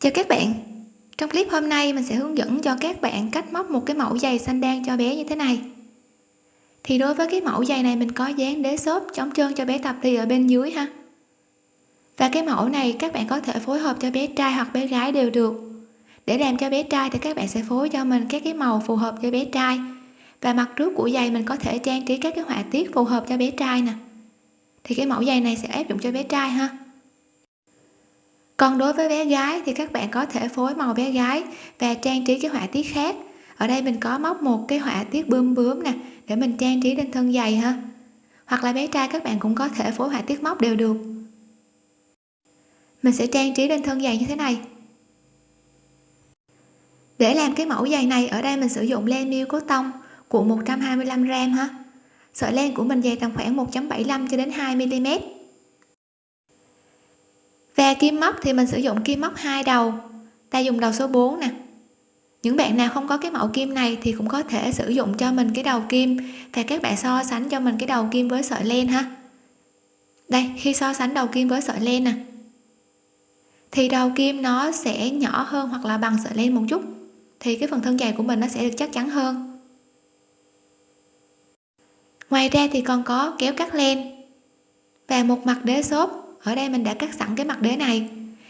chào các bạn. Trong clip hôm nay, mình sẽ hướng dẫn cho các bạn cách móc một cái mẫu giày xanh đan cho bé như thế này. Thì đối với cái mẫu giày này, mình có dán đế xốp chống trơn cho bé tập đi ở bên dưới ha. Và cái mẫu này, các bạn có thể phối hợp cho bé trai hoặc bé gái đều được. Để làm cho bé trai thì các bạn sẽ phối cho mình các cái màu phù hợp cho bé trai. Và mặt trước của giày mình có thể trang trí các cái họa tiết phù hợp cho bé trai nè. Thì cái mẫu giày này sẽ áp dụng cho bé trai ha còn đối với bé gái thì các bạn có thể phối màu bé gái và trang trí cái họa tiết khác. Ở đây mình có móc một cái họa tiết bướm bướm nè, để mình trang trí lên thân giày ha. Hoặc là bé trai các bạn cũng có thể phối họa tiết móc đều được. Mình sẽ trang trí lên thân giày như thế này. Để làm cái mẫu giày này, ở đây mình sử dụng len miêu cốt tông, cuộn 125 g ha. Sợi len của mình dày tầm khoảng 1.75 cho đến 2 mm và kim móc thì mình sử dụng kim móc hai đầu. Ta dùng đầu số 4 nè. Những bạn nào không có cái mẫu kim này thì cũng có thể sử dụng cho mình cái đầu kim. Và các bạn so sánh cho mình cái đầu kim với sợi len ha. Đây, khi so sánh đầu kim với sợi len nè. Thì đầu kim nó sẽ nhỏ hơn hoặc là bằng sợi len một chút. Thì cái phần thân dài của mình nó sẽ được chắc chắn hơn. Ngoài ra thì còn có kéo cắt len và một mặt đế xốp ở đây mình đã cắt sẵn cái mặt đế này.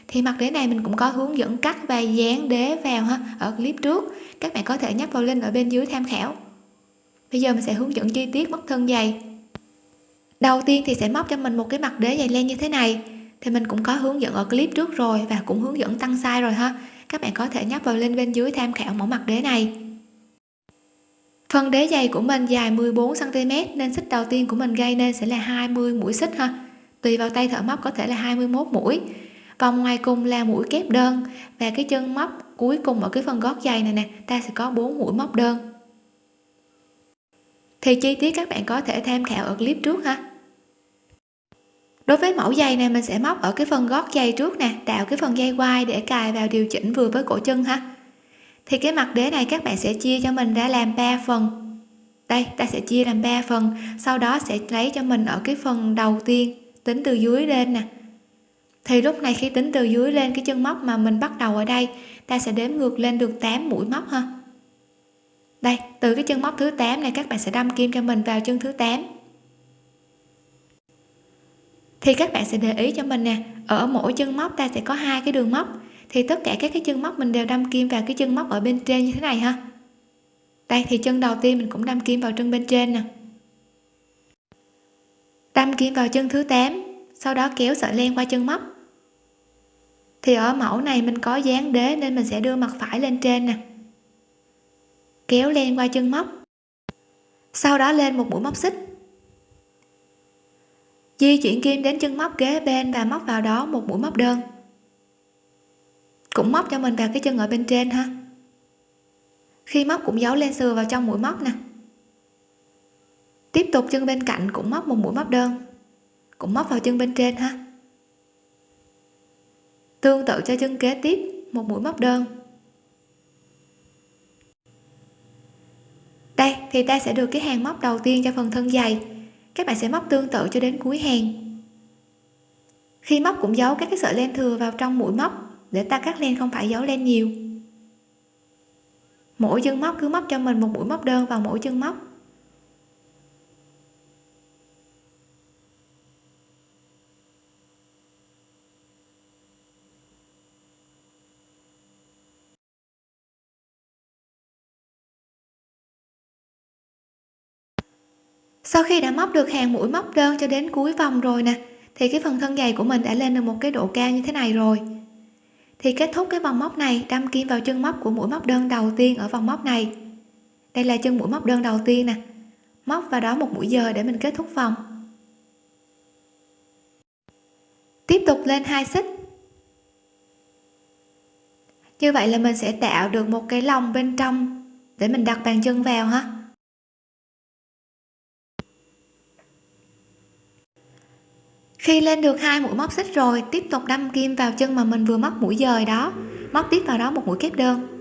Thì mặt đế này mình cũng có hướng dẫn cắt và dán đế vào ha, ở clip trước. Các bạn có thể nhắc vào link ở bên dưới tham khảo. Bây giờ mình sẽ hướng dẫn chi tiết móc thân dày. đầu tiên thì sẽ móc cho mình một cái mặt đế dày len như thế này. Thì mình cũng có hướng dẫn ở clip trước rồi và cũng hướng dẫn tăng size rồi ha. Các bạn có thể nhắc vào link bên dưới tham khảo mẫu mặt đế này. Phần đế dày của mình dài 14 cm nên xích đầu tiên của mình gây nên sẽ là 20 mũi xích ha tùy vào tay thợ móc có thể là 21 mũi. Vòng ngoài cùng là mũi kép đơn. Và cái chân móc cuối cùng ở cái phần gót giày này nè, ta sẽ có 4 mũi móc đơn. Thì chi tiết các bạn có thể tham khảo ở clip trước ha. Đối với mẫu giày này, mình sẽ móc ở cái phần gót giày trước nè, tạo cái phần dây quai để cài vào điều chỉnh vừa với cổ chân ha. Thì cái mặt đế này các bạn sẽ chia cho mình ra làm 3 phần. Đây, ta sẽ chia làm 3 phần, sau đó sẽ lấy cho mình ở cái phần đầu tiên tính từ dưới lên nè. Thì lúc này khi tính từ dưới lên, cái chân móc mà mình bắt đầu ở đây, ta sẽ đếm ngược lên được 8 mũi móc ha. Đây, từ cái chân móc thứ 8 này, các bạn sẽ đâm kim cho mình vào chân thứ 8 thì các bạn sẽ để ý cho mình nè, ở mỗi chân móc ta sẽ có hai cái đường móc. Thì tất cả các cái chân móc mình đều đâm kim vào cái chân móc ở bên trên như thế này ha. Đây, thì chân đầu tiên mình cũng đâm kim vào chân bên trên nè đâm kim vào chân thứ 8 sau đó kéo sợi len qua chân móc. Thì ở mẫu này mình có dán đế nên mình sẽ đưa mặt phải lên trên nè. Kéo len qua chân móc. Sau đó lên một mũi móc xích. Di chuyển kim đến chân móc kế bên và móc vào đó một mũi móc đơn. Cũng móc cho mình vào cái chân ở bên trên ha. Khi móc cũng giấu len sườn vào trong mũi móc nè tiếp tục chân bên cạnh cũng móc một mũi móc đơn. Cũng móc vào chân bên trên ha. Tương tự cho chân kế tiếp, một mũi móc đơn. Đây, thì ta sẽ được cái hàng móc đầu tiên cho phần thân dày. Các bạn sẽ móc tương tự cho đến cuối hàng. Khi móc cũng giấu các cái sợi len thừa vào trong mũi móc để ta cắt len không phải giấu len nhiều. Mỗi chân móc cứ móc cho mình một mũi móc đơn vào mỗi chân móc. Sau khi đã móc được hàng mũi móc đơn cho đến cuối vòng rồi nè, thì cái phần thân giày của mình đã lên được một cái độ cao như thế này rồi. Thì kết thúc cái vòng móc này, đâm kim vào chân móc của mũi móc đơn đầu tiên ở vòng móc này. Đây là chân mũi móc đơn đầu tiên nè. Móc vào đó một mũi giờ để mình kết thúc vòng. Tiếp tục lên hai xích. Như vậy là mình sẽ tạo được một cái lòng bên trong để mình đặt bàn chân vào ha. Khi lên được hai mũi móc xích rồi, tiếp tục đâm kim vào chân mà mình vừa móc mũi dời đó. Móc tiếp vào đó một mũi kép đơn.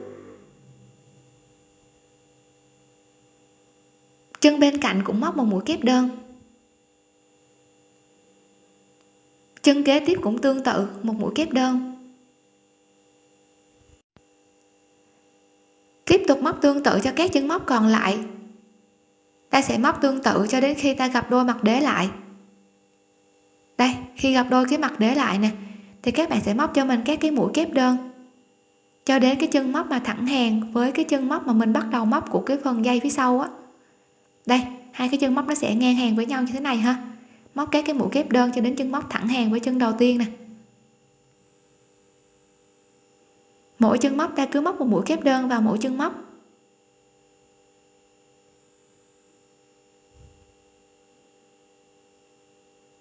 Chân bên cạnh cũng móc một mũi kép đơn. Chân kế tiếp cũng tương tự, một mũi kép đơn. Tiếp tục móc tương tự cho các chân móc còn lại. Ta sẽ móc tương tự cho đến khi ta gặp đôi mặt đế lại đây, khi gặp đôi cái mặt để lại nè, thì các bạn sẽ móc cho mình các cái mũi kép đơn. Cho đến cái chân móc mà thẳng hàng với cái chân móc mà mình bắt đầu móc của cái phần dây phía sau á. Đây, hai cái chân móc nó sẽ ngang hàng với nhau như thế này ha. Móc các cái mũi kép đơn cho đến chân móc thẳng hàng với chân đầu tiên nè. Mỗi chân móc ta cứ móc một mũi kép đơn vào mỗi chân móc.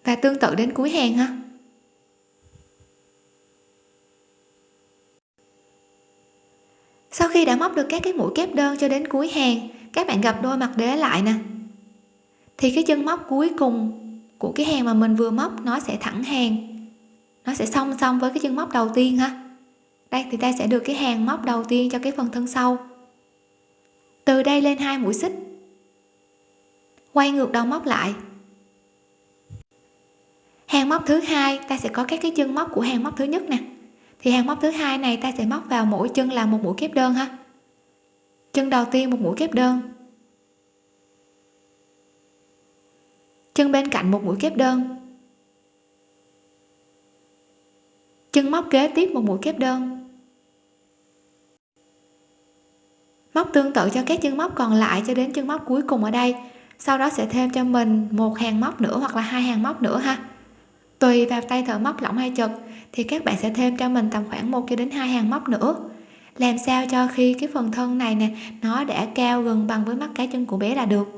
Và tương tự đến cuối hàng ha. Sau khi đã móc được các cái mũi kép đơn cho đến cuối hàng, các bạn gặp đôi mặt đế lại nè. Thì cái chân móc cuối cùng của cái hàng mà mình vừa móc, nó sẽ thẳng hàng. Nó sẽ song song với cái chân móc đầu tiên ha. Đây, thì ta sẽ được cái hàng móc đầu tiên cho cái phần thân sau. Từ đây lên hai mũi xích. Quay ngược đầu móc lại hàng móc thứ hai, ta sẽ có các cái chân móc của hàng móc thứ nhất nè. Thì hàng móc thứ hai này ta sẽ móc vào mỗi chân là một mũi kép đơn ha. Chân đầu tiên một mũi kép đơn. Chân bên cạnh một mũi kép đơn. Chân móc kế tiếp một mũi kép đơn. Móc tương tự cho các chân móc còn lại cho đến chân móc cuối cùng ở đây. Sau đó sẽ thêm cho mình một hàng móc nữa hoặc là hai hàng móc nữa ha tùy vào tay thợ móc lỏng hay chật, thì các bạn sẽ thêm cho mình tầm khoảng một cho đến hai hàng móc nữa. Làm sao cho khi cái phần thân này nè, nó đã cao gần bằng với mắt cá chân của bé là được.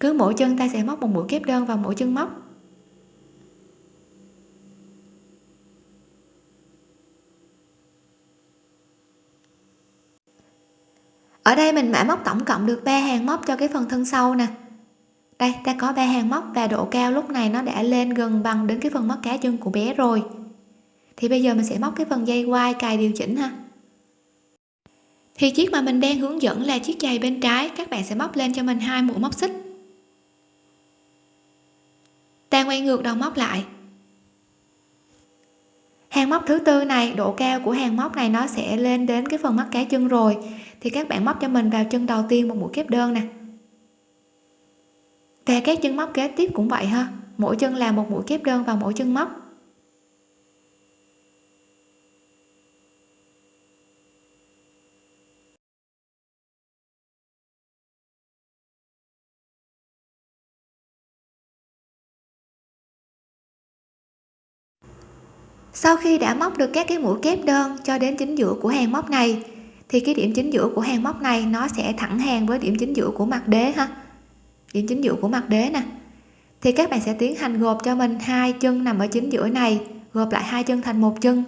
Cứ mỗi chân ta sẽ móc một mũi kép đơn vào mỗi chân móc. Ở đây mình đã móc tổng cộng được 3 hàng móc cho cái phần thân sau nè đây, ta có ba hàng móc và độ cao lúc này nó đã lên gần bằng đến cái phần móc cá chân của bé rồi. Thì bây giờ mình sẽ móc cái phần dây quai cài điều chỉnh ha. Thì chiếc mà mình đang hướng dẫn là chiếc giày bên trái, các bạn sẽ móc lên cho mình hai mũi móc xích. Ta quay ngược đầu móc lại. Hàng móc thứ tư này, độ cao của hàng móc này nó sẽ lên đến cái phần mắt cá chân rồi. Thì các bạn móc cho mình vào chân đầu tiên một mũi kép đơn nè và các chân móc kế tiếp cũng vậy ha. Mỗi chân làm một mũi kép đơn vào mỗi chân móc. Sau khi đã móc được các cái mũi kép đơn cho đến chính giữa của hàng móc này, thì cái điểm chính giữa của hàng móc này nó sẽ thẳng hàng với điểm chính giữa của mặt đế ha điểm chính giữa của mặt đế nè. Thì các bạn sẽ tiến hành gộp cho mình hai chân nằm ở chính giữa này, gộp lại hai chân thành một chân,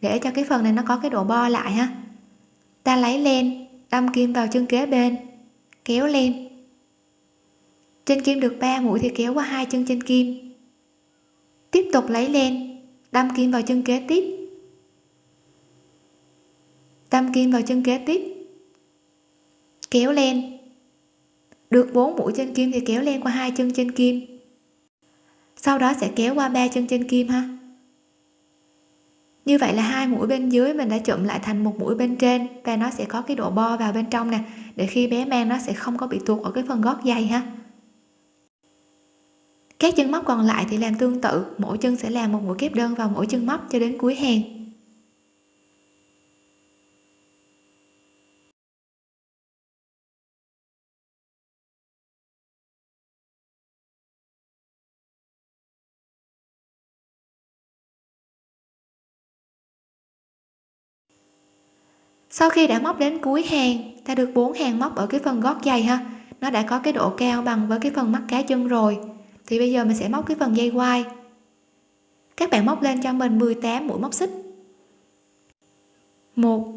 để cho cái phần này nó có cái độ bo lại ha. Ta lấy len, đâm kim vào chân kế bên, kéo lên trên kim được 3 mũi thì kéo qua hai chân trên kim. Tiếp tục lấy len, đâm kim vào chân kế tiếp. Đâm kim vào chân kế tiếp. Kéo lên được 4 mũi trên kim thì kéo len qua hai chân trên kim. Sau đó sẽ kéo qua ba chân trên kim ha. Như vậy là hai mũi bên dưới mình đã chụm lại thành một mũi bên trên và nó sẽ có cái độ bo vào bên trong nè, để khi bé mang nó sẽ không có bị tuột ở cái phần gót giày ha. Các chân móc còn lại thì làm tương tự, mỗi chân sẽ làm một mũi kép đơn vào mỗi chân móc cho đến cuối hàng. Sau khi đã móc đến cuối hàng, ta được bốn hàng móc ở cái phần gót giày ha. Nó đã có cái độ cao bằng với cái phần mắt cá chân rồi. Thì bây giờ mình sẽ móc cái phần dây quai. Các bạn móc lên cho mình 18 mũi móc xích. 1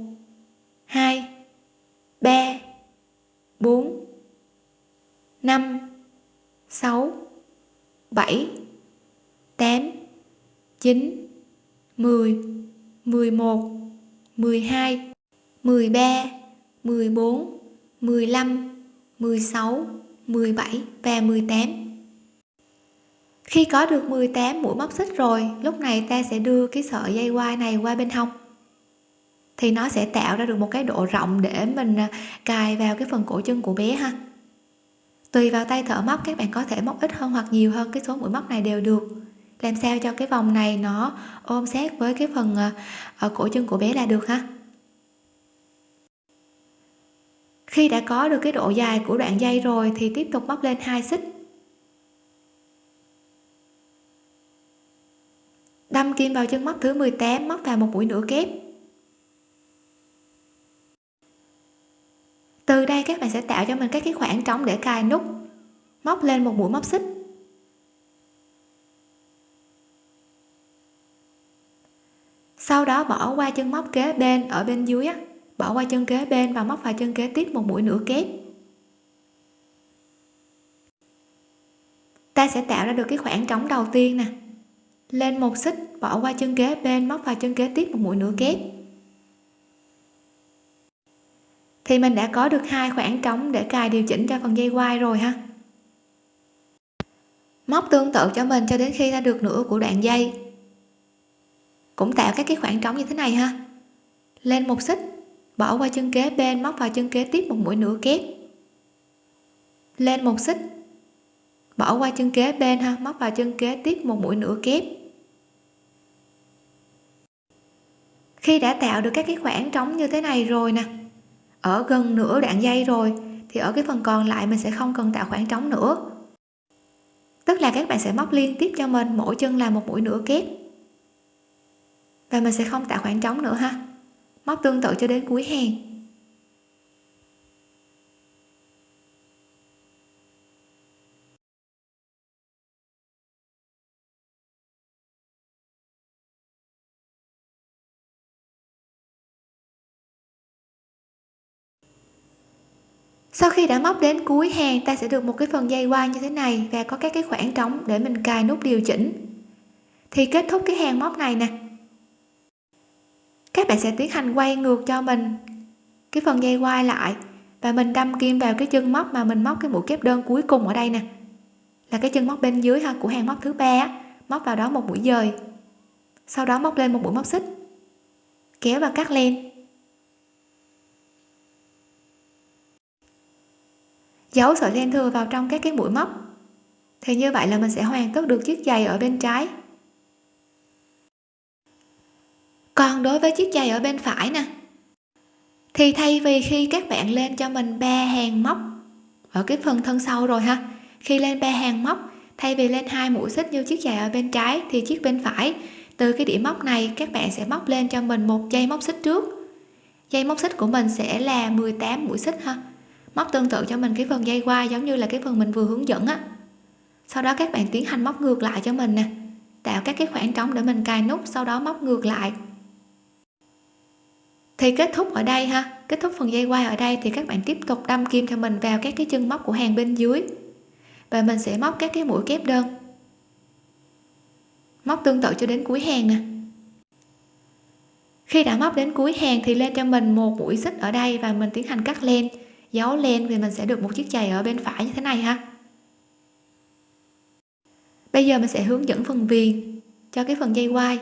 2 3 4 5 6 7 8 9 10 11 12 13 14 15 16 17 và 18 khi có được 18 mũi móc xích rồi, lúc này ta sẽ đưa cái sợi dây quai này qua bên hông. Thì nó sẽ tạo ra được một cái độ rộng để mình à, cài vào cái phần cổ chân của bé ha. Tùy vào tay thợ móc, các bạn có thể móc ít hơn hoặc nhiều hơn cái số mũi móc này đều được. Làm sao cho cái vòng này nó ôm sát với cái phần ở cổ chân của bé là được ha? Khi đã có được cái độ dài của đoạn dây rồi thì tiếp tục móc lên hai xích. Đâm kim vào chân móc thứ 18 móc vào một mũi nửa kép. Từ đây các bạn sẽ tạo cho mình các cái khoảng trống để cài nút móc lên một mũi móc xích. Sau đó bỏ qua chân móc kế bên ở bên dưới á, bỏ qua chân kế bên và móc vào chân kế tiếp một mũi nửa kép. Ta sẽ tạo ra được cái khoảng trống đầu tiên nè. Lên một xích, bỏ qua chân kế bên, móc vào chân kế tiếp một mũi nửa kép. Thì mình đã có được hai khoảng trống để cài điều chỉnh cho phần dây quai rồi ha. Móc tương tự cho mình cho đến khi ra được nửa của đoạn dây. Cũng tạo các cái khoảng trống như thế này ha. Lên một xích bỏ qua chân kế bên, móc vào chân kế tiếp một mũi nửa kép. Lên một xích. Bỏ qua chân kế bên ha, móc vào chân kế tiếp một mũi nửa kép. Khi đã tạo được các cái khoảng trống như thế này rồi nè, ở gần nửa đoạn dây rồi, thì ở cái phần còn lại mình sẽ không cần tạo khoảng trống nữa. Tức là các bạn sẽ móc liên tiếp cho mình, mỗi chân là một mũi nửa kép. Và mình sẽ không tạo khoảng trống nữa ha móc tương tự cho đến cuối hàng. Sau khi đã móc đến cuối hàng, ta sẽ được một cái phần dây qua như thế này và có các cái khoảng trống để mình cài nút điều chỉnh. Thì kết thúc cái hàng móc này nè các bạn sẽ tiến hành quay ngược cho mình. Cái phần dây quai lại và mình đâm kim vào cái chân móc mà mình móc cái mũi kép đơn cuối cùng ở đây nè. Là cái chân móc bên dưới ha, của hàng móc thứ ba móc vào đó một mũi dời. Sau đó móc lên một mũi móc xích. Kéo và cắt len. Giấu sợi len thừa vào trong các cái mũi móc. Thì như vậy là mình sẽ hoàn tất được chiếc giày ở bên trái. Còn đối với chiếc giày ở bên phải nè. Thì thay vì khi các bạn lên cho mình ba hàng móc, ở cái phần thân sau rồi ha, khi lên ba hàng móc, thay vì lên hai mũi xích như chiếc giày ở bên trái thì chiếc bên phải, từ cái điểm móc này các bạn sẽ móc lên cho mình một dây móc xích trước. Dây móc xích của mình sẽ là 18 mũi xích ha, móc tương tự cho mình cái phần dây qua giống như là cái phần mình vừa hướng dẫn á. Sau đó các bạn tiến hành móc ngược lại cho mình nè, tạo các cái khoảng trống để mình cài nút, sau đó móc ngược lại thì kết thúc ở đây ha. Kết thúc phần dây quai ở đây thì các bạn tiếp tục đâm kim cho mình vào các cái chân móc của hàng bên dưới. Và mình sẽ móc các cái mũi kép đơn. Móc tương tự cho đến cuối hàng nè. Khi đã móc đến cuối hàng thì lên cho mình một mũi xích ở đây và mình tiến hành cắt len. Giấu len thì mình sẽ được một chiếc giày ở bên phải như thế này ha. Bây giờ mình sẽ hướng dẫn phần viền cho cái phần dây quai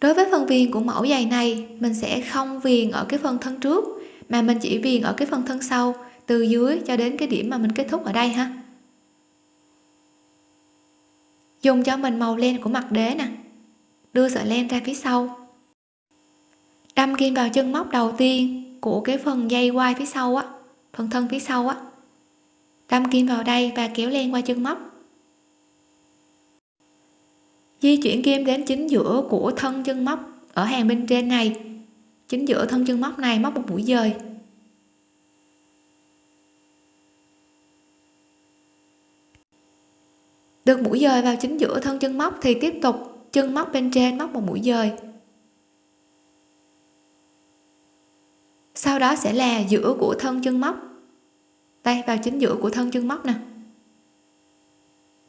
đối với phần viền của mẫu giày này, mình sẽ không viền ở cái phần thân trước, mà mình chỉ viền ở cái phần thân sau, từ dưới cho đến cái điểm mà mình kết thúc ở đây ha. Dùng cho mình màu len của mặt đế nè. Đưa sợi len ra phía sau. Đâm kim vào chân móc đầu tiên của cái phần dây quai phía sau á, phần thân phía sau á. Đâm kim vào đây và kéo len qua chân móc di chuyển kim đến chính giữa của thân chân móc ở hàng bên trên này. Chính giữa thân chân móc này móc một mũi dời. Được mũi dời vào chính giữa thân chân móc thì tiếp tục chân móc bên trên móc một mũi dời. Sau đó sẽ là giữa của thân chân móc. Đây, vào chính giữa của thân chân móc nè.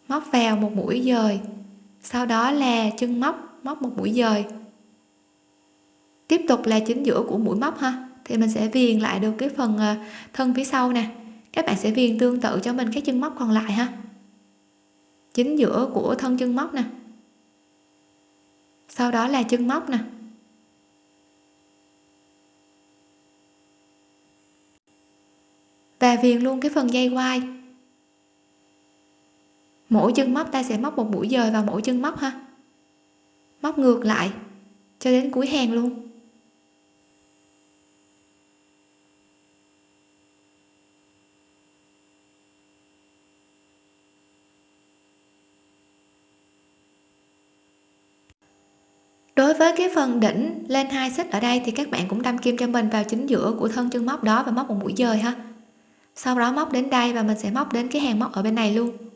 Móc vào một mũi dời sau đó là chân móc móc một mũi dời. Tiếp tục là chính giữa của mũi móc ha. Thì mình sẽ viền lại được cái phần ờ, thân phía sau nè. Các bạn sẽ viền tương tự cho mình cái chân móc còn lại ha. Chính giữa của thân chân móc nè. Sau đó là chân móc nè. Và viền luôn cái phần dây quai mỗi chân móc, ta sẽ móc một mũi dời vào mỗi chân móc ha. Móc ngược lại cho đến cuối hàng luôn. Đối với cái phần đỉnh lên hai xích ở đây thì các bạn cũng đâm kim cho mình vào chính giữa của thân chân móc đó và móc một mũi dời ha. Sau đó móc đến đây và mình sẽ móc đến cái hàng móc ở bên này luôn.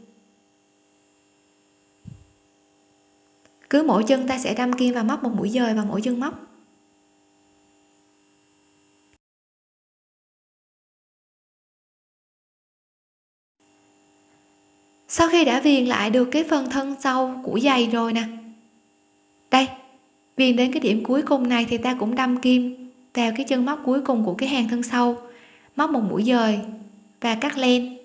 Cứ mỗi chân ta sẽ đâm kim và móc một mũi dời vào mỗi chân móc. Sau khi đã viền lại được cái phần thân sau của giày rồi nè. Đây, viền đến cái điểm cuối cùng này thì ta cũng đâm kim vào cái chân móc cuối cùng của cái hàng thân sau. Móc một mũi dời và cắt len.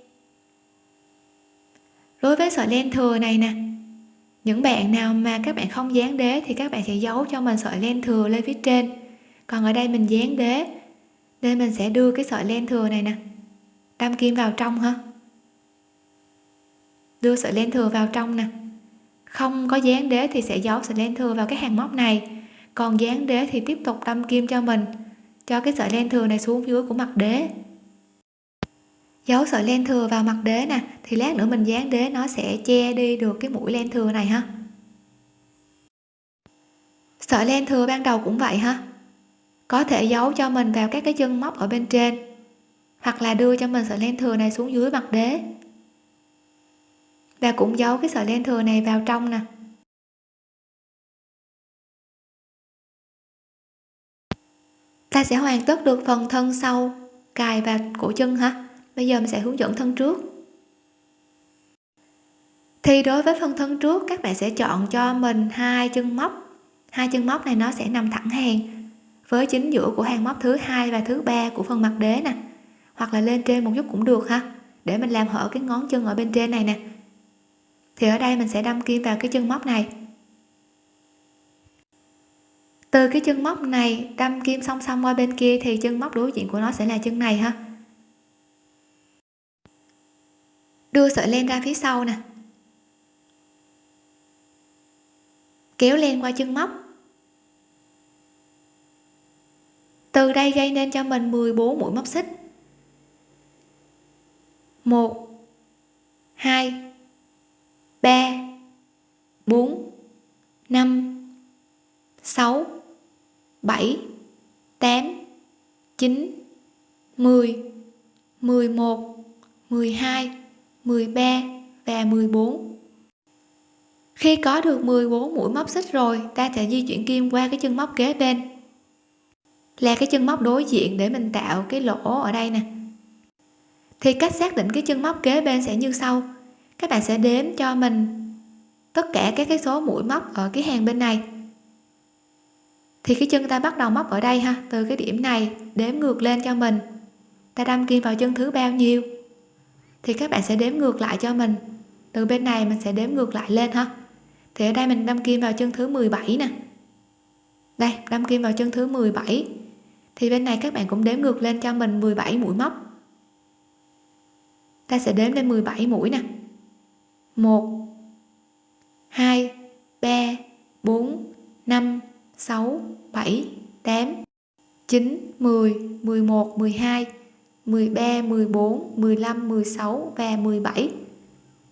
Đối với sợi len thừa này nè những bạn nào mà các bạn không dán đế thì các bạn sẽ giấu cho mình sợi len thừa lên phía trên. Còn ở đây mình dán đế nên mình sẽ đưa cái sợi len thừa này nè, đâm kim vào trong ha. Đưa sợi len thừa vào trong nè. Không có dán đế thì sẽ giấu sợi len thừa vào cái hàng móc này. Còn dán đế thì tiếp tục đâm kim cho mình, cho cái sợi len thừa này xuống dưới của mặt đế giấu sợi len thừa vào mặt đế nè, thì lát nữa mình dán đế nó sẽ che đi được cái mũi len thừa này ha. Sợi len thừa ban đầu cũng vậy ha. Có thể giấu cho mình vào các cái chân móc ở bên trên, hoặc là đưa cho mình sợi len thừa này xuống dưới mặt đế. Và cũng giấu cái sợi len thừa này vào trong nè. Ta sẽ hoàn tất được phần thân sau, cài và cổ chân ha bây giờ mình sẽ hướng dẫn thân trước. Thì đối với phần thân trước, các bạn sẽ chọn cho mình hai chân móc. Hai chân móc này nó sẽ nằm thẳng hàng với chính giữa của hàng móc thứ hai và thứ ba của phần mặt đế nè. Hoặc là lên trên một chút cũng được ha. Để mình làm hở cái ngón chân ở bên trên này nè. Thì ở đây mình sẽ đâm kim vào cái chân móc này. Từ cái chân móc này đâm kim song song qua bên kia thì chân móc đối diện của nó sẽ là chân này ha. Đưa sợi len ra phía sau nè. Kéo len qua chân móc. Từ đây gây nên cho mình 14 mũi móc xích. 1 2 3 4 5 6 7 8 9 10 11 12 13 và 14 khi có được 14 mũi móc xích rồi, ta sẽ di chuyển kim qua cái chân móc kế bên. Là cái chân móc đối diện để mình tạo cái lỗ ở đây nè. Thì cách xác định cái chân móc kế bên sẽ như sau. Các bạn sẽ đếm cho mình tất cả các cái số mũi móc ở cái hàng bên này. Thì cái chân ta bắt đầu móc ở đây ha, từ cái điểm này, đếm ngược lên cho mình. Ta đâm kim vào chân thứ bao nhiêu? Thì các bạn sẽ đếm ngược lại cho mình. Từ bên này mình sẽ đếm ngược lại lên ha. Thì ở đây mình đâm kim vào chân thứ 17 nè. Đây, đâm kim vào chân thứ 17 thì bên này các bạn cũng đếm ngược lên cho mình 17 mũi móc. Ta sẽ đếm lên 17 mũi nè. 1 2 3 4 5 6 7 8 9 10 11 12 13 14 15 16 và 17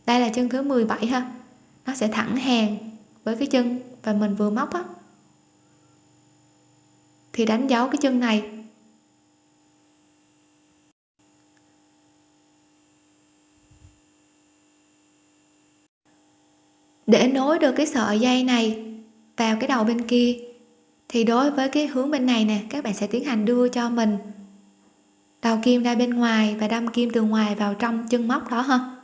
đây là chân thứ 17 ha. Nó sẽ thẳng hàng với cái chân và mình vừa móc á. Thì đánh dấu cái chân này. Để nối được cái sợi dây này vào cái đầu bên kia, thì đối với cái hướng bên này nè, các bạn sẽ tiến hành đưa cho mình đầu kim ra bên ngoài và đâm kim từ ngoài vào trong chân móc đó ha.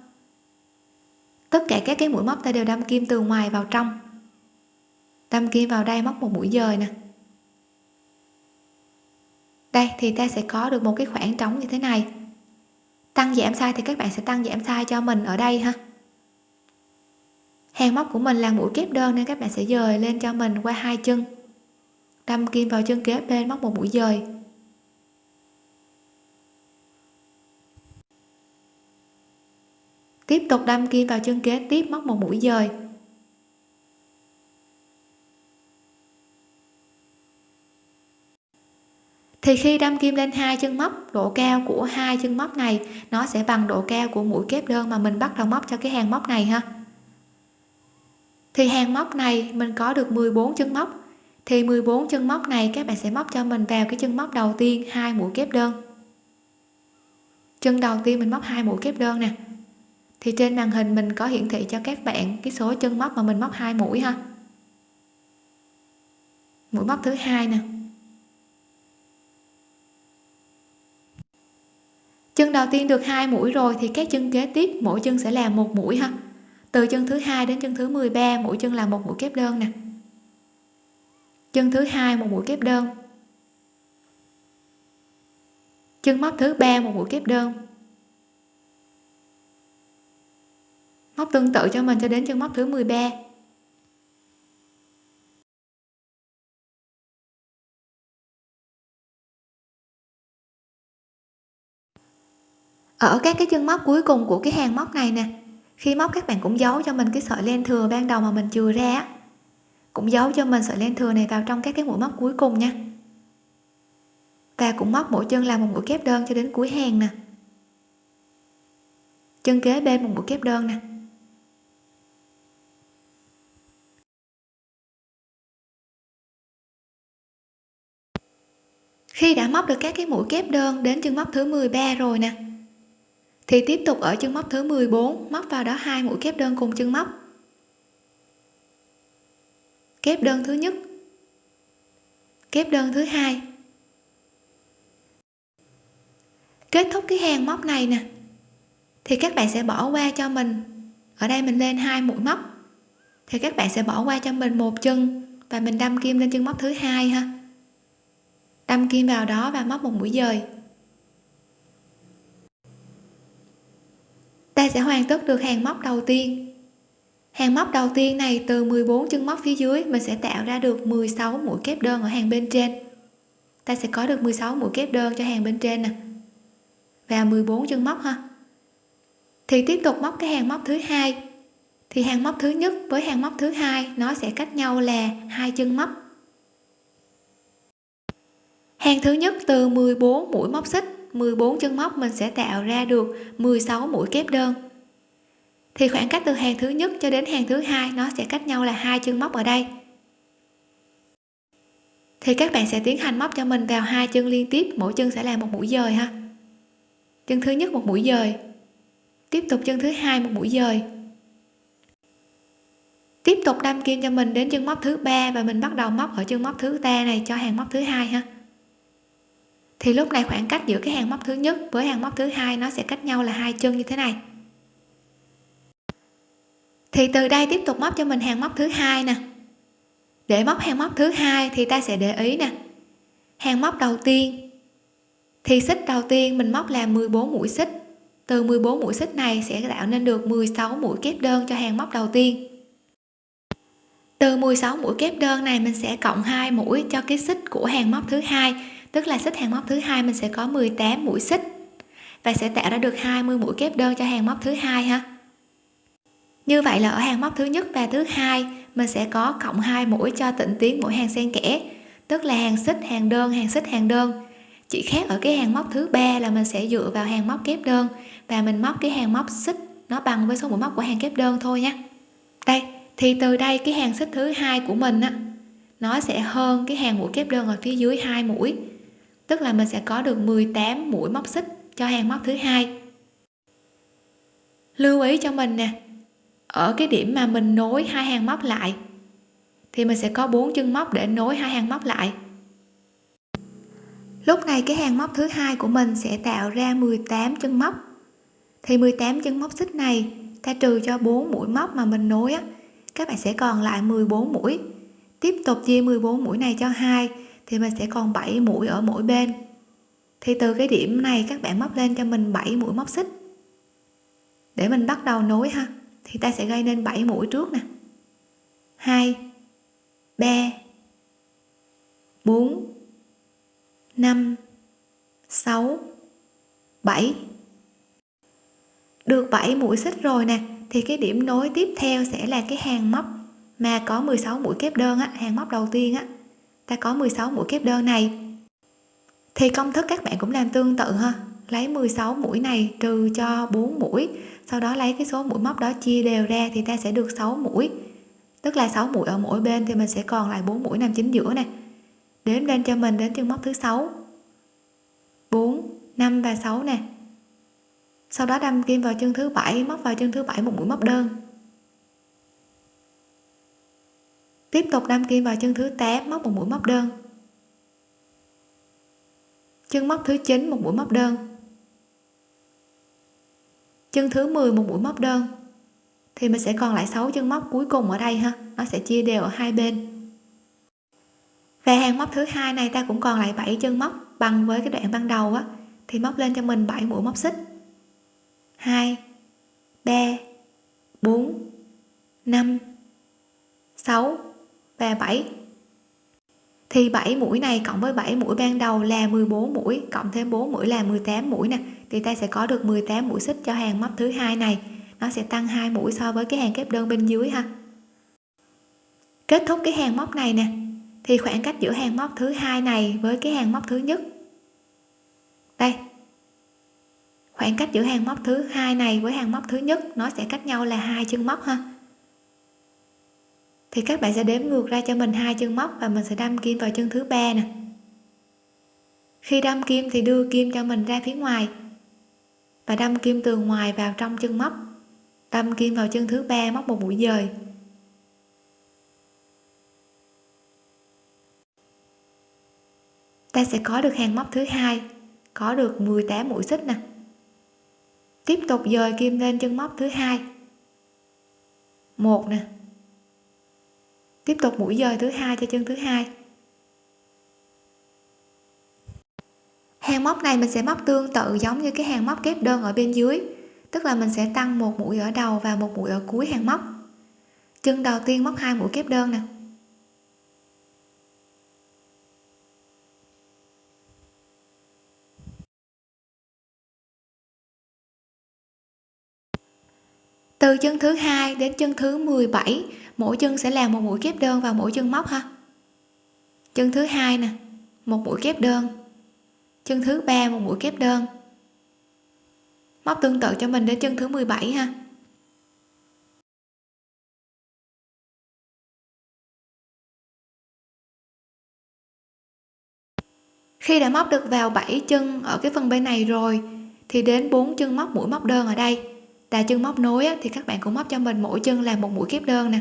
Tất cả các cái mũi móc ta đều đâm kim từ ngoài vào trong. Đâm kim vào đây móc một mũi dời nè. Đây, thì ta sẽ có được một cái khoảng trống như thế này. Tăng giảm size thì các bạn sẽ tăng giảm size cho mình ở đây ha. Hàng móc của mình là mũi kép đơn nên các bạn sẽ dời lên cho mình qua hai chân. Đâm kim vào chân kế bên móc một mũi dời. Tiếp tục đâm kim vào chân kế tiếp móc một mũi dời. Thì khi đâm kim lên hai chân móc, độ cao của hai chân móc này, nó sẽ bằng độ cao của mũi kép đơn mà mình bắt đầu móc cho cái hàng móc này ha. Thì hàng móc này, mình có được 14 chân móc. Thì 14 chân móc này, các bạn sẽ móc cho mình vào cái chân móc đầu tiên, hai mũi kép đơn. Chân đầu tiên mình móc hai mũi kép đơn nè thì trên màn hình mình có hiển thị cho các bạn cái số chân móc mà mình móc hai mũi ha. Mũi móc thứ hai nè. Chân đầu tiên được hai mũi rồi thì các chân kế tiếp, mỗi chân sẽ làm một mũi ha. Từ chân thứ hai đến chân thứ 13 mỗi chân là một mũi kép đơn nè. Chân thứ hai, một mũi kép đơn. Chân móc thứ ba, một mũi kép đơn. Móc tương tự cho mình cho đến chân móc thứ 13 ở các cái chân móc cuối cùng của cái hàng móc này nè, khi móc các bạn cũng giấu cho mình cái sợi len thừa ban đầu mà mình chừa ra cũng giấu cho mình sợi len thừa này vào trong các cái mũi móc cuối cùng nha. Và cũng móc mỗi chân làm một mũi kép đơn cho đến cuối hàng nè. Chân kế bên một mũi kép đơn nè. Khi đã móc được các cái mũi kép đơn đến chân móc thứ 13 rồi nè, thì tiếp tục ở chân móc thứ 14 móc vào đó hai mũi kép đơn cùng chân móc. Kép đơn thứ nhất, kép đơn thứ hai. Kết thúc cái hàng móc này nè, thì các bạn sẽ bỏ qua cho mình, ở đây mình lên hai mũi móc, thì các bạn sẽ bỏ qua cho mình một chân và mình đâm kim lên chân móc thứ hai ha đâm kim vào đó và móc một mũi dời. Ta sẽ hoàn tất được hàng móc đầu tiên. Hàng móc đầu tiên này từ 14 chân móc phía dưới, mình sẽ tạo ra được 16 mũi kép đơn ở hàng bên trên. Ta sẽ có được 16 mũi kép đơn cho hàng bên trên nè. Và 14 chân móc ha. Thì tiếp tục móc cái hàng móc thứ hai. Thì hàng móc thứ nhất với hàng móc thứ hai, nó sẽ cách nhau là hai chân móc hàng thứ nhất, từ 14 mũi móc xích 14 chân móc mình sẽ tạo ra được 16 mũi kép đơn. Thì khoảng cách từ hàng thứ nhất cho đến hàng thứ hai, nó sẽ cách nhau là hai chân móc ở đây. Thì các bạn sẽ tiến hành móc cho mình vào hai chân liên tiếp, mỗi chân sẽ là một mũi dời ha. Chân thứ nhất một mũi dời, tiếp tục chân thứ hai một mũi dời. Tiếp tục đâm kim cho mình đến chân móc thứ ba và mình bắt đầu móc ở chân móc thứ ba này cho hàng móc thứ hai ha thì lúc này khoảng cách giữa cái hàng móc thứ nhất với hàng móc thứ hai nó sẽ cách nhau là hai chân như thế này. Thì từ đây tiếp tục móc cho mình hàng móc thứ hai nè. Để móc hàng móc thứ hai thì ta sẽ để ý nè. Hàng móc đầu tiên. Thì xích đầu tiên mình móc là 14 mũi xích. Từ 14 mũi xích này sẽ tạo nên được 16 mũi kép đơn cho hàng móc đầu tiên. Từ 16 mũi kép đơn này mình sẽ cộng 2 mũi cho cái xích của hàng móc thứ hai tức là xích hàng móc thứ hai mình sẽ có 18 mũi xích. Và sẽ tạo ra được 20 mũi kép đơn cho hàng móc thứ hai ha. Như vậy là ở hàng móc thứ nhất và thứ hai, mình sẽ có cộng 2 mũi cho tịnh tiến mỗi hàng xen kẽ. Tức là hàng xích, hàng đơn, hàng xích, hàng đơn. Chỉ khác ở cái hàng móc thứ ba là mình sẽ dựa vào hàng móc kép đơn. Và mình móc cái hàng móc xích nó bằng với số mũi móc của hàng kép đơn thôi nhé đây, thì từ đây cái hàng xích thứ hai của mình á, nó sẽ hơn cái hàng mũi kép đơn ở phía dưới hai mũi tức là mình sẽ có được 18 mũi móc xích cho hàng móc thứ hai. Lưu ý cho mình nè, ở cái điểm mà mình nối hai hàng móc lại, thì mình sẽ có bốn chân móc để nối hai hàng móc lại. Lúc này cái hàng móc thứ hai của mình sẽ tạo ra 18 chân móc. Thì 18 chân móc xích này, ta trừ cho 4 mũi móc mà mình nối á, các bạn sẽ còn lại 14 mũi. Tiếp tục chia 14 mũi này cho hai thì mình sẽ còn 7 mũi ở mỗi bên. Thì từ cái điểm này các bạn móc lên cho mình 7 mũi móc xích. Để mình bắt đầu nối ha thì ta sẽ gây nên 7 mũi trước nè. 2 3 4 5 6 7 được 7 mũi xích rồi nè thì cái điểm nối tiếp theo sẽ là cái hàng móc mà có 16 mũi kép đơn á, hàng móc đầu tiên á ta có 16 mũi kép đơn này. Thì công thức các bạn cũng làm tương tự ha. Lấy 16 mũi này trừ cho 4 mũi, sau đó lấy cái số mũi móc đó chia đều ra thì ta sẽ được 6 mũi. Tức là 6 mũi ở mỗi bên thì mình sẽ còn lại 4 mũi nằm chính giữa này đếm lên cho mình đến chân móc thứ 6 4 5 và 6 nè. Sau đó đâm kim vào chân thứ bảy, móc vào chân thứ bảy một mũi móc đơn. Tiếp tục đâm kim vào chân thứ 8 móc một mũi móc đơn. Chân móc thứ 9 một mũi móc đơn. Chân thứ 10 một mũi móc đơn. Thì mình sẽ còn lại 6 chân móc cuối cùng ở đây ha. Nó sẽ chia đều ở hai bên. Và hàng móc thứ hai này ta cũng còn lại 7 chân móc bằng với cái đoạn ban đầu á. Thì móc lên cho mình 7 mũi móc xích. 2 3 4 5 6 và 7 thì 7 mũi này cộng với 7 mũi ban đầu là 14 mũi, cộng thêm 4 mũi là 18 mũi nè. Thì ta sẽ có được 18 mũi xích cho hàng móc thứ hai này. Nó sẽ tăng 2 mũi so với cái hàng kép đơn bên dưới ha. Kết thúc cái hàng móc này nè, thì khoảng cách giữa hàng móc thứ hai này với cái hàng móc thứ nhất. Đây. Khoảng cách giữa hàng móc thứ hai này với hàng móc thứ nhất, nó sẽ cách nhau là hai chân móc ha thì các bạn sẽ đếm ngược ra cho mình hai chân móc và mình sẽ đâm kim vào chân thứ ba nè. Khi đâm kim thì đưa kim cho mình ra phía ngoài và đâm kim từ ngoài vào trong chân móc, đâm kim vào chân thứ ba móc một mũi dời. Ta sẽ có được hàng móc thứ hai, có được 18 mũi xích nè. Tiếp tục dời kim lên chân móc thứ hai. Một nè tiếp tục mũi dời thứ hai cho chân thứ hai. Hàng móc này mình sẽ móc tương tự giống như cái hàng móc kép đơn ở bên dưới. Tức là mình sẽ tăng một mũi ở đầu và một mũi ở cuối hàng móc. Chân đầu tiên móc hai mũi kép đơn nè. Từ chân thứ hai đến chân thứ 17 mỗi chân sẽ làm một mũi kép đơn vào mỗi chân móc ha. Chân thứ hai nè, một mũi kép đơn. Chân thứ ba, một mũi kép đơn. Móc tương tự cho mình đến chân thứ 17 ha. Khi đã móc được vào 7 chân ở cái phần bên này rồi, thì đến 4 chân móc mũi móc đơn ở đây tà chân móc nối á, thì các bạn cũng móc cho mình mỗi chân là một mũi kép đơn nè.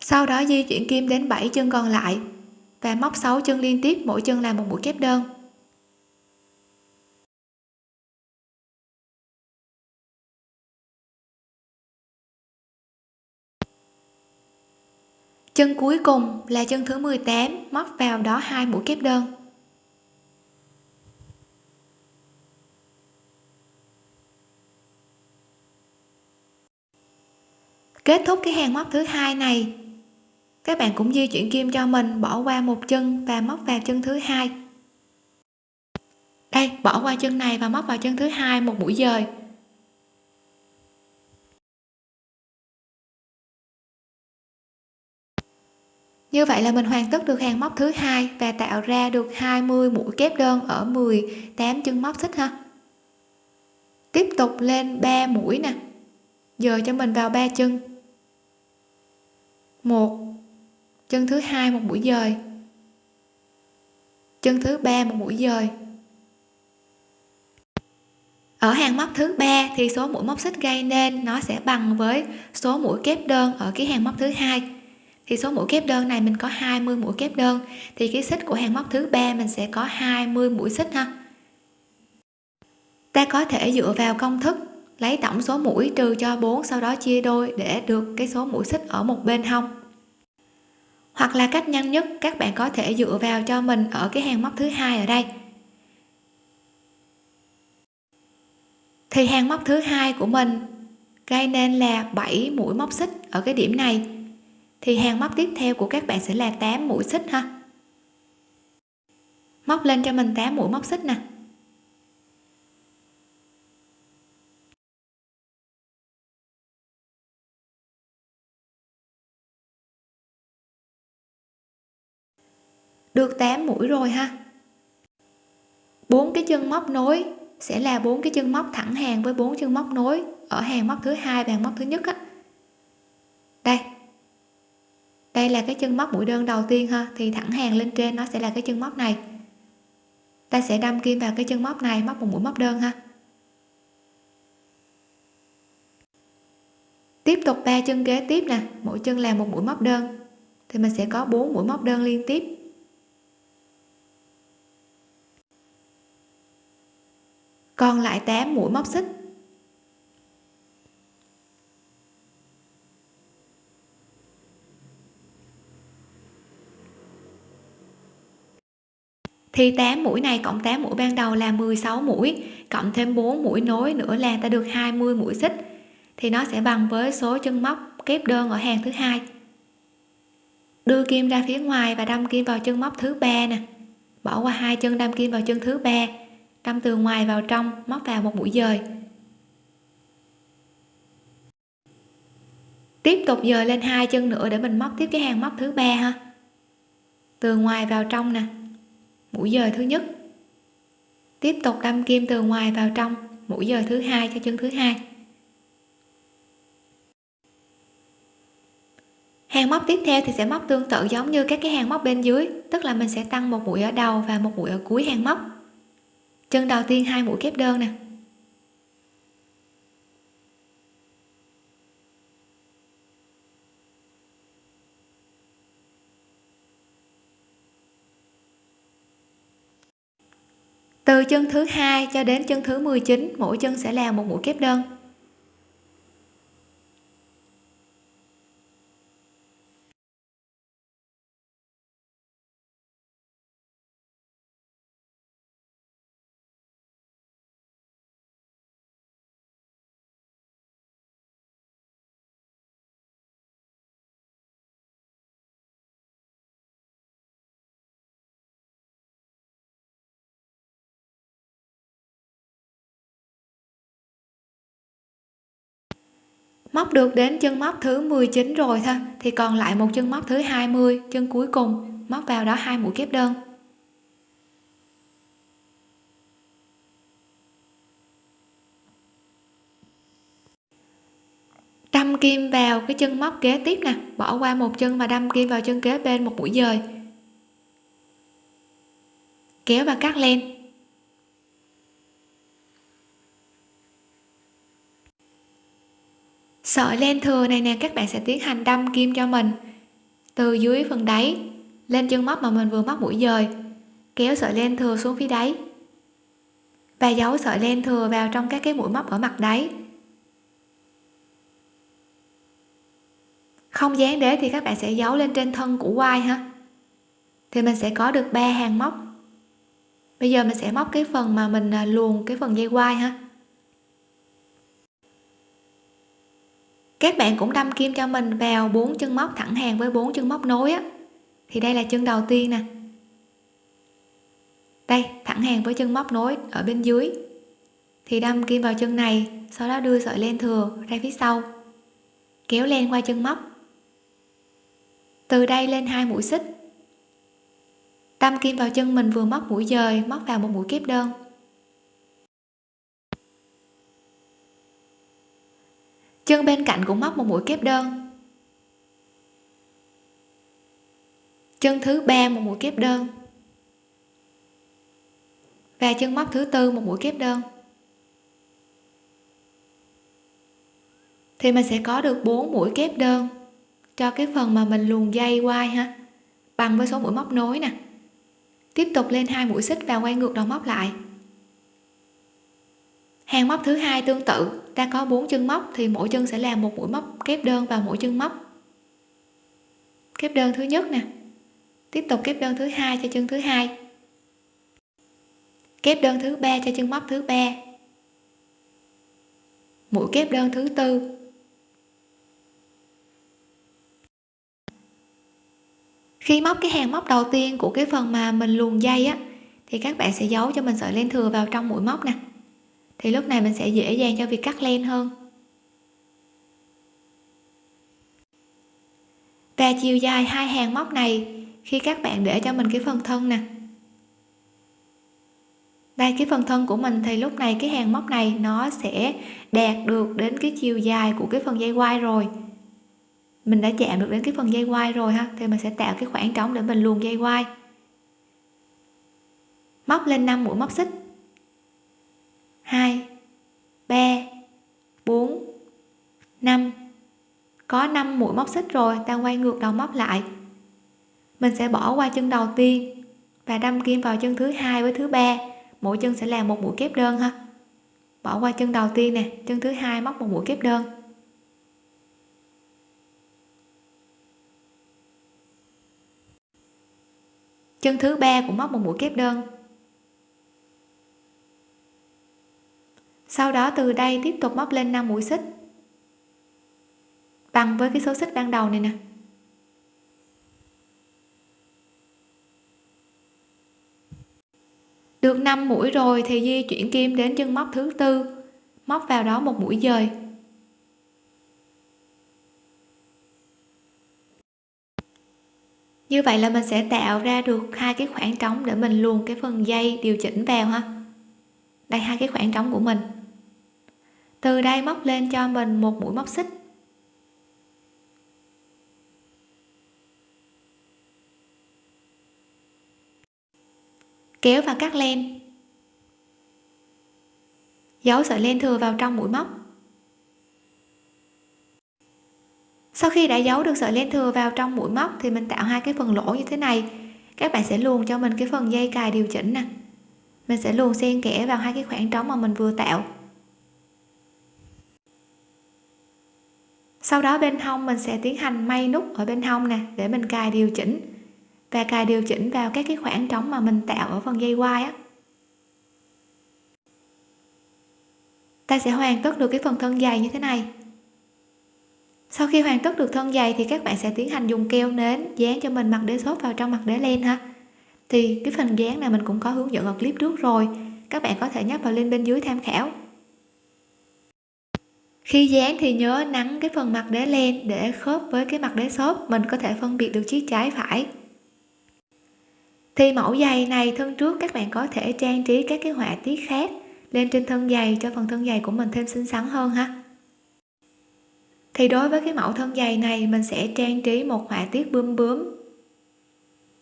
Sau đó di chuyển kim đến 7 chân còn lại và móc 6 chân liên tiếp mỗi chân là một mũi kép đơn. Chân cuối cùng là chân thứ 18 móc vào đó hai mũi kép đơn. Kết thúc cái hàng móc thứ hai này, các bạn cũng di chuyển kim cho mình bỏ qua một chân và móc vào chân thứ hai. Đây, bỏ qua chân này và móc vào chân thứ hai một mũi dời. Như vậy là mình hoàn tất được hàng móc thứ hai và tạo ra được 20 mũi kép đơn ở 18 chân móc xích ha. Tiếp tục lên 3 mũi nè. Giờ cho mình vào ba chân. Một. Chân thứ hai một mũi dời. Chân thứ ba một mũi dời. Ở hàng móc thứ ba thì số mũi móc xích gây nên nó sẽ bằng với số mũi kép đơn ở cái hàng móc thứ hai thì số mũi kép đơn này mình có 20 mũi kép đơn. Thì cái xích của hàng móc thứ ba mình sẽ có 20 mũi xích ha. Ta có thể dựa vào công thức lấy tổng số mũi trừ cho 4 sau đó chia đôi để được cái số mũi xích ở một bên hông. Hoặc là cách nhanh nhất, các bạn có thể dựa vào cho mình ở cái hàng móc thứ hai ở đây. Thì hàng móc thứ hai của mình gây nên là 7 mũi móc xích ở cái điểm này thì hàng móc tiếp theo của các bạn sẽ là 8 mũi xích ha. Móc lên cho mình 8 mũi móc xích nè. Được 8 mũi rồi ha. Bốn cái chân móc nối sẽ là bốn cái chân móc thẳng hàng với bốn chân móc nối ở hàng móc thứ hai và hàng móc thứ nhất á. Đây đây là cái chân móc mũi đơn đầu tiên ha. Thì thẳng hàng lên trên nó sẽ là cái chân móc này. Ta sẽ đâm kim vào cái chân móc này, móc một mũi móc đơn ha. Tiếp tục ba chân kế tiếp nè. Mỗi chân là một mũi móc đơn. Thì mình sẽ có bốn mũi móc đơn liên tiếp. Còn lại 8 mũi móc xích. Thì 8 mũi này cộng 8 mũi ban đầu là 16 mũi, cộng thêm 4 mũi nối nữa là ta được 20 mũi xích. Thì nó sẽ bằng với số chân móc kép đơn ở hàng thứ hai. Đưa kim ra phía ngoài và đâm kim vào chân móc thứ ba nè. Bỏ qua hai chân, đâm kim vào chân thứ ba. Đâm từ ngoài vào trong, móc vào một mũi dời. Tiếp tục dời lên hai chân nữa để mình móc tiếp cái hàng móc thứ ba ha. Từ ngoài vào trong nè mũi dời thứ nhất. Tiếp tục đâm kim từ ngoài vào trong. Mũi dời thứ hai cho chân thứ hai. Hàng móc tiếp theo thì sẽ móc tương tự giống như các cái hàng móc bên dưới, tức là mình sẽ tăng một mũi ở đầu và một mũi ở cuối hàng móc. Chân đầu tiên hai mũi kép đơn nè. Từ chân thứ hai cho đến chân thứ 19 mỗi chân sẽ là một mũi kép đơn. Móc được đến chân móc thứ 19 rồi thôi, thì còn lại một chân móc thứ 20 chân cuối cùng. Móc vào đó hai mũi kép đơn. Đâm kim vào cái chân móc kế tiếp nè, bỏ qua một chân và đâm kim vào chân kế bên một mũi dời. Kéo và cắt len. Sợi len thừa này nè, các bạn sẽ tiến hành đâm kim cho mình. Từ dưới phần đáy, lên chân móc mà mình vừa móc mũi dời, kéo sợi len thừa xuống phía đáy. Và giấu sợi len thừa vào trong các cái mũi móc ở mặt đáy. Không dán đế thì các bạn sẽ giấu lên trên thân của quai ha. Thì mình sẽ có được ba hàng móc. Bây giờ mình sẽ móc cái phần mà mình à, luồn cái phần dây quai ha. Các bạn cũng đâm kim cho mình vào bốn chân móc thẳng hàng với bốn chân móc nối á. Thì đây là chân đầu tiên nè. Đây, thẳng hàng với chân móc nối ở bên dưới. Thì đâm kim vào chân này, sau đó đưa sợi len thừa ra phía sau, kéo len qua chân móc. Từ đây lên hai mũi xích. Đâm kim vào chân mình vừa móc mũi dời, móc vào một mũi kép đơn. Chân bên cạnh cũng móc một mũi kép đơn. Chân thứ ba một mũi kép đơn. Và chân móc thứ tư một mũi kép đơn. Thì mình sẽ có được 4 mũi kép đơn cho cái phần mà mình luồn dây quai ha, bằng với số mũi móc nối nè. Tiếp tục lên hai mũi xích và quay ngược đầu móc lại. Hàng móc thứ hai tương tự ta có bốn chân móc thì mỗi chân sẽ làm một mũi móc kép đơn vào mỗi chân móc kép đơn thứ nhất nè. Tiếp tục kép đơn thứ hai cho chân thứ hai. Kép đơn thứ ba cho chân móc thứ ba. Mũi kép đơn thứ tư. Khi móc cái hàng móc đầu tiên của cái phần mà mình luồn dây á, thì các bạn sẽ giấu cho mình sợi len thừa vào trong mũi móc nè thì lúc này mình sẽ dễ dàng cho việc cắt len hơn. Và chiều dài hai hàng móc này, khi các bạn để cho mình cái phần thân nè. Đây cái phần thân của mình thì lúc này cái hàng móc này nó sẽ đạt được đến cái chiều dài của cái phần dây quai rồi. Mình đã chạm được đến cái phần dây quai rồi ha, thì mình sẽ tạo cái khoảng trống để mình luồn dây quai móc lên 5 mũi móc xích. 2 3 4 5 có 5 mũi móc xích rồi, ta quay ngược đầu móc lại. Mình sẽ bỏ qua chân đầu tiên và đâm kim vào chân thứ hai với thứ ba. Mỗi chân sẽ làm một mũi kép đơn ha. Bỏ qua chân đầu tiên nè, chân thứ hai móc một mũi kép đơn. Chân thứ ba cũng móc một mũi kép đơn. Sau đó từ đây tiếp tục móc lên 5 mũi xích. Bằng với cái số xích ban đầu này nè. Được 5 mũi rồi thì di chuyển kim đến chân móc thứ tư, móc vào đó một mũi dời. Như vậy là mình sẽ tạo ra được hai cái khoảng trống để mình luồn cái phần dây điều chỉnh vào ha. Đây, hai cái khoảng trống của mình từ đây móc lên cho mình một mũi móc xích. Kéo và cắt len. Giấu sợi len thừa vào trong mũi móc. Sau khi đã giấu được sợi len thừa vào trong mũi móc thì mình tạo hai cái phần lỗ như thế này. Các bạn sẽ luồn cho mình cái phần dây cài điều chỉnh nè. Mình sẽ luồn xen kẽ vào hai cái khoảng trống mà mình vừa tạo. Sau đó bên hông mình sẽ tiến hành may nút ở bên hông nè, để mình cài điều chỉnh. Và cài điều chỉnh vào các cái khoảng trống mà mình tạo ở phần dây quai á. Ta sẽ hoàn tất được cái phần thân dày như thế này. Sau khi hoàn tất được thân dày thì các bạn sẽ tiến hành dùng keo nến dán cho mình mặt đế xốp vào trong mặt đế len ha. Thì cái phần dán này mình cũng có hướng dẫn ở clip trước rồi. Các bạn có thể nhấp vào link bên dưới tham khảo khi dán thì nhớ nắn cái phần mặt đế len để khớp với cái mặt đế xốp, mình có thể phân biệt được chiếc trái phải. Thì mẫu giày này thân trước các bạn có thể trang trí các cái họa tiết khác lên trên thân giày cho phần thân giày của mình thêm xinh xắn hơn ha. Thì đối với cái mẫu thân giày này, mình sẽ trang trí một họa tiết bướm bướm.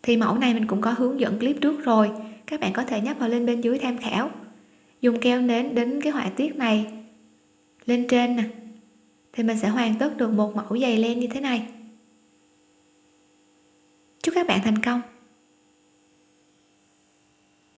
Thì mẫu này mình cũng có hướng dẫn clip trước rồi, các bạn có thể nhấp vào link bên dưới tham khảo. Dùng keo nến đến cái họa tiết này lên trên nè. Thì mình sẽ hoàn tất được một mẫu giày len như thế này. Chúc các bạn thành công.